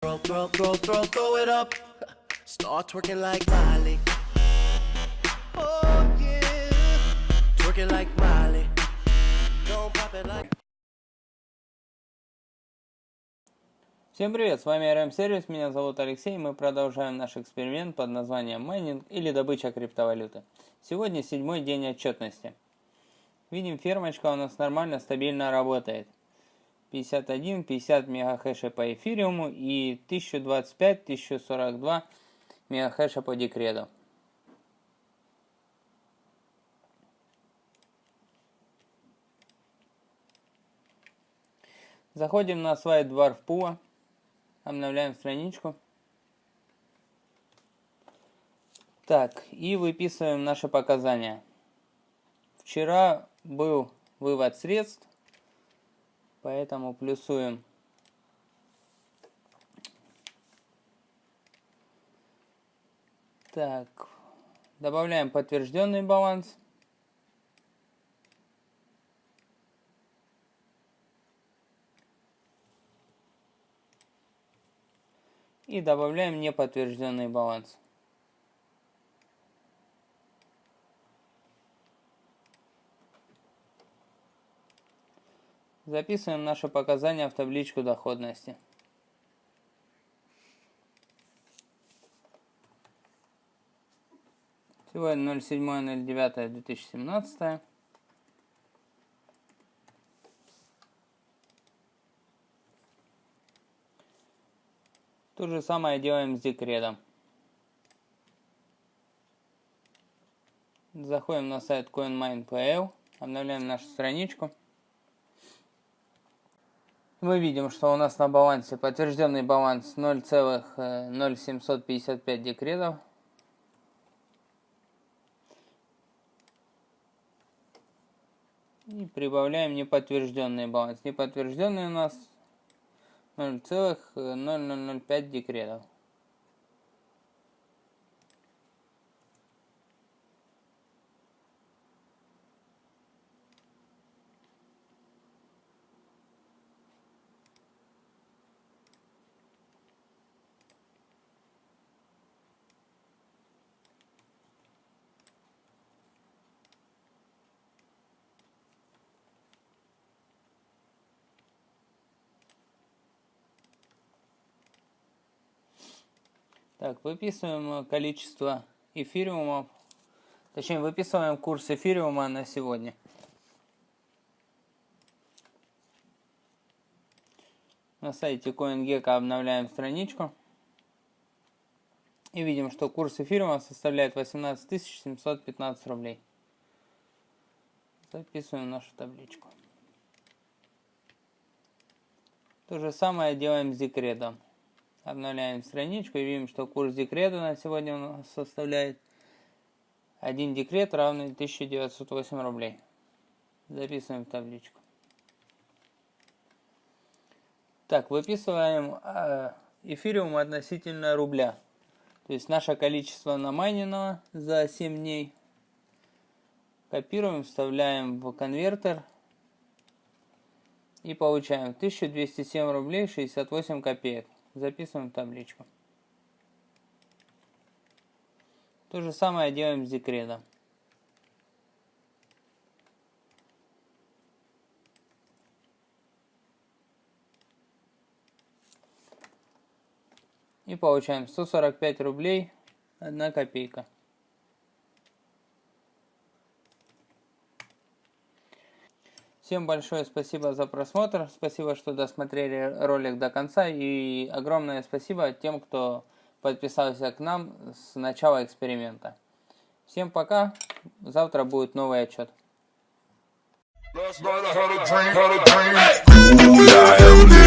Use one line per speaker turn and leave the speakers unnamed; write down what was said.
Throw, throw, throw, throw, throw it up. Start twerking like Miley. Oh yeah. Twerking like Miley. Don't pop it like.
Всем привет, с вами RM Сервис, меня зовут Алексей, мы продолжаем наш эксперимент под названием майнинг или добыча криптовалюты. Сегодня седьмой день отчетности. Видим, фермочка у нас нормально, стабильно работает. 51, 50 мегахэша по эфириуму и 1025, 1042 мегахэша по декрету. Заходим на Dwarf Pool, обновляем страничку. Так, и выписываем наши показания. Вчера был вывод средств Поэтому плюсуем. Так, добавляем подтвержденный баланс. И добавляем неподтвержденный баланс. Записываем наши показания в табличку доходности. Сегодня 07.09.2017. То же самое делаем с декретом. Заходим на сайт CoinMine.pl, обновляем нашу страничку мы видим, что у нас на балансе подтвержденный баланс 0,0755 декретов. И прибавляем неподтвержденный баланс. Неподтвержденный у нас 0,0005 декретов. Так, выписываем количество эфириумов, точнее выписываем курс эфириума на сегодня. На сайте CoinGecko обновляем страничку. И видим, что курс эфириума составляет 18 715 рублей. Записываем нашу табличку. То же самое делаем с декретом. Обновляем страничку и видим, что курс декрета на сегодня у нас составляет 1 декрет равный 1908 рублей. Записываем в табличку. Так, выписываем э, эфириум относительно рубля. То есть наше количество намайненного за 7 дней. Копируем, вставляем в конвертер. И получаем 1207 рублей 68 копеек. Записываем табличку. То же самое делаем с декретом. И получаем 145 рублей 1 копейка. Всем большое спасибо за просмотр, спасибо, что досмотрели ролик до конца. И огромное спасибо тем, кто подписался к нам с начала эксперимента. Всем пока, завтра будет новый отчет. Не важно, что в кармане сегодня буду пьяным